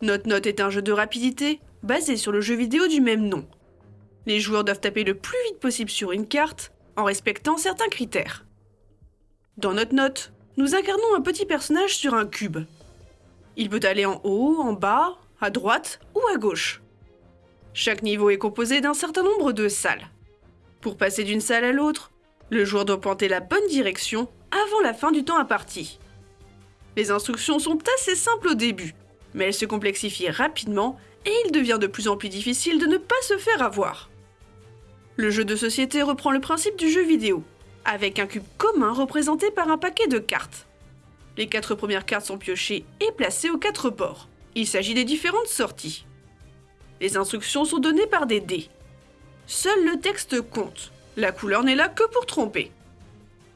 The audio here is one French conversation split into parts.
Note Note est un jeu de rapidité basé sur le jeu vidéo du même nom. Les joueurs doivent taper le plus vite possible sur une carte en respectant certains critères. Dans Note Note, nous incarnons un petit personnage sur un cube. Il peut aller en haut, en bas, à droite ou à gauche. Chaque niveau est composé d'un certain nombre de salles. Pour passer d'une salle à l'autre, le joueur doit pointer la bonne direction avant la fin du temps imparti. Les instructions sont assez simples au début, mais elles se complexifient rapidement et il devient de plus en plus difficile de ne pas se faire avoir. Le jeu de société reprend le principe du jeu vidéo, avec un cube commun représenté par un paquet de cartes. Les quatre premières cartes sont piochées et placées aux quatre bords. Il s'agit des différentes sorties. Les instructions sont données par des dés. Seul le texte compte. La couleur n'est là que pour tromper.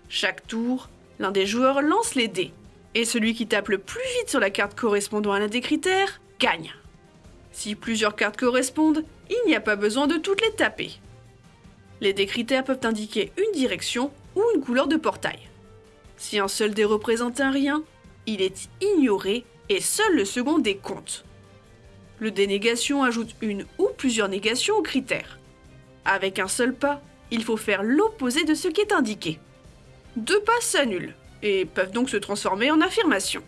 Chaque tour, l'un des joueurs lance les dés. Et celui qui tape le plus vite sur la carte correspondant à l'un des critères gagne. Si plusieurs cartes correspondent, il n'y a pas besoin de toutes les taper. Les dés critères peuvent indiquer une direction ou une couleur de portail. Si un seul dé représente un rien, il est ignoré et seul le second dé compte. Le dénégation ajoute une ou plusieurs négations aux critères. Avec un seul pas, il faut faire l'opposé de ce qui est indiqué. Deux pas s'annulent et peuvent donc se transformer en affirmation.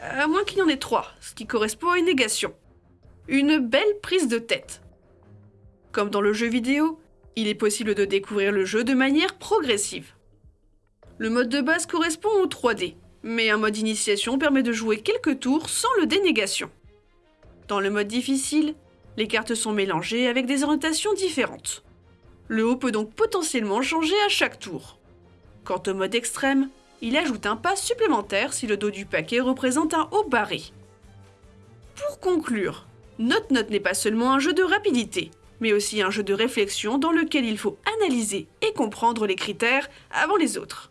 À moins qu'il y en ait trois, ce qui correspond à une négation. Une belle prise de tête. Comme dans le jeu vidéo, il est possible de découvrir le jeu de manière progressive. Le mode de base correspond au 3D, mais un mode initiation permet de jouer quelques tours sans le dénégation. Dans le mode difficile, les cartes sont mélangées avec des orientations différentes. Le haut peut donc potentiellement changer à chaque tour. Quant au mode extrême, il ajoute un pas supplémentaire si le dos du paquet représente un haut barré. Pour conclure, Note Note n'est pas seulement un jeu de rapidité, mais aussi un jeu de réflexion dans lequel il faut analyser et comprendre les critères avant les autres.